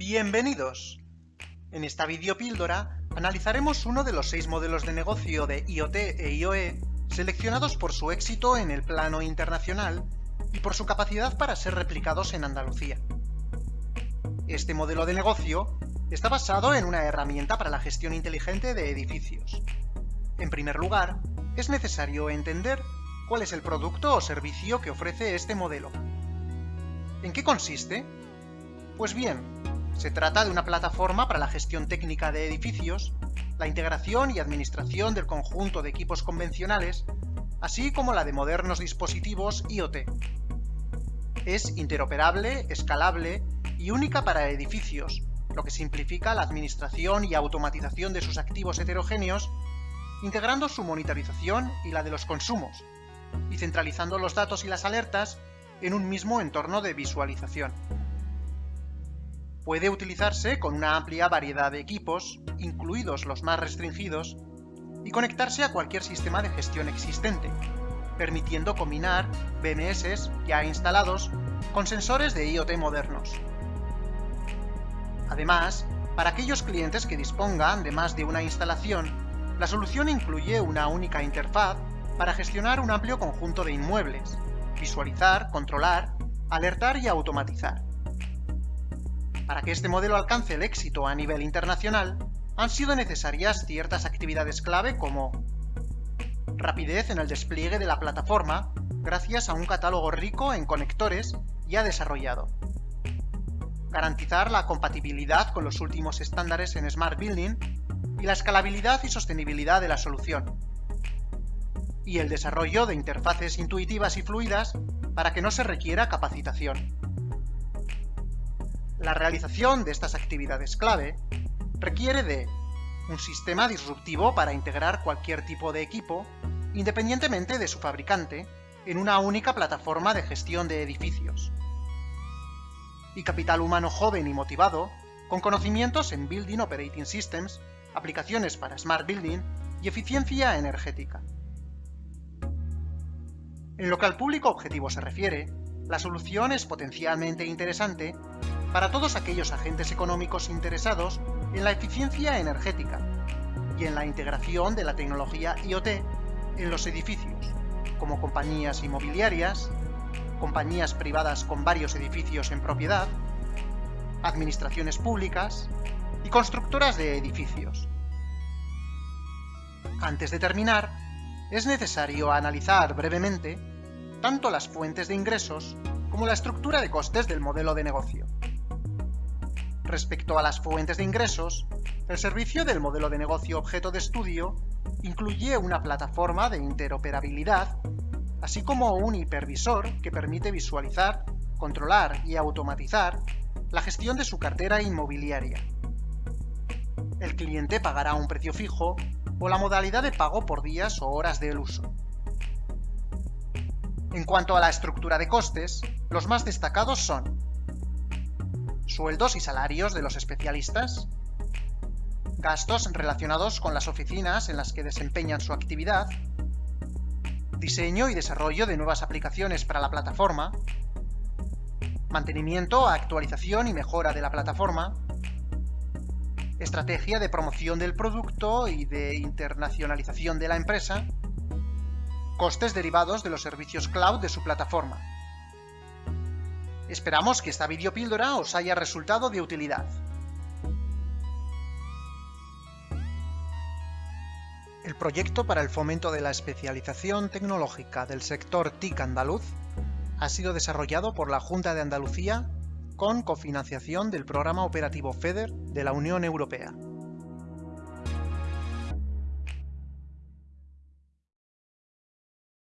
Bienvenidos. En esta videopíldora analizaremos uno de los seis modelos de negocio de IoT e IoE seleccionados por su éxito en el plano internacional y por su capacidad para ser replicados en Andalucía. Este modelo de negocio está basado en una herramienta para la gestión inteligente de edificios. En primer lugar, es necesario entender cuál es el producto o servicio que ofrece este modelo. ¿En qué consiste? Pues bien, se trata de una plataforma para la gestión técnica de edificios, la integración y administración del conjunto de equipos convencionales, así como la de modernos dispositivos IoT. Es interoperable, escalable y única para edificios, lo que simplifica la administración y automatización de sus activos heterogéneos, integrando su monitorización y la de los consumos, y centralizando los datos y las alertas en un mismo entorno de visualización. Puede utilizarse con una amplia variedad de equipos, incluidos los más restringidos, y conectarse a cualquier sistema de gestión existente, permitiendo combinar BMS ya instalados con sensores de IoT modernos. Además, para aquellos clientes que dispongan de más de una instalación, la solución incluye una única interfaz para gestionar un amplio conjunto de inmuebles, visualizar, controlar, alertar y automatizar. Para que este modelo alcance el éxito a nivel internacional, han sido necesarias ciertas actividades clave como rapidez en el despliegue de la plataforma, gracias a un catálogo rico en conectores ya desarrollado. Garantizar la compatibilidad con los últimos estándares en Smart Building y la escalabilidad y sostenibilidad de la solución. Y el desarrollo de interfaces intuitivas y fluidas para que no se requiera capacitación. La realización de estas actividades clave requiere de un sistema disruptivo para integrar cualquier tipo de equipo, independientemente de su fabricante, en una única plataforma de gestión de edificios. Y capital humano joven y motivado, con conocimientos en Building Operating Systems, aplicaciones para Smart Building y eficiencia energética. En lo que al público objetivo se refiere, la solución es potencialmente interesante para todos aquellos agentes económicos interesados en la eficiencia energética y en la integración de la tecnología IoT en los edificios, como compañías inmobiliarias, compañías privadas con varios edificios en propiedad, administraciones públicas y constructoras de edificios. Antes de terminar, es necesario analizar brevemente tanto las fuentes de ingresos como la estructura de costes del modelo de negocio. Respecto a las fuentes de ingresos, el servicio del modelo de negocio objeto de estudio incluye una plataforma de interoperabilidad, así como un hipervisor que permite visualizar, controlar y automatizar la gestión de su cartera inmobiliaria. El cliente pagará un precio fijo o la modalidad de pago por días o horas del uso. En cuanto a la estructura de costes, los más destacados son sueldos y salarios de los especialistas, gastos relacionados con las oficinas en las que desempeñan su actividad, diseño y desarrollo de nuevas aplicaciones para la plataforma, mantenimiento, actualización y mejora de la plataforma, estrategia de promoción del producto y de internacionalización de la empresa, costes derivados de los servicios cloud de su plataforma. Esperamos que esta videopíldora os haya resultado de utilidad. El proyecto para el fomento de la especialización tecnológica del sector TIC andaluz ha sido desarrollado por la Junta de Andalucía con cofinanciación del Programa Operativo FEDER de la Unión Europea.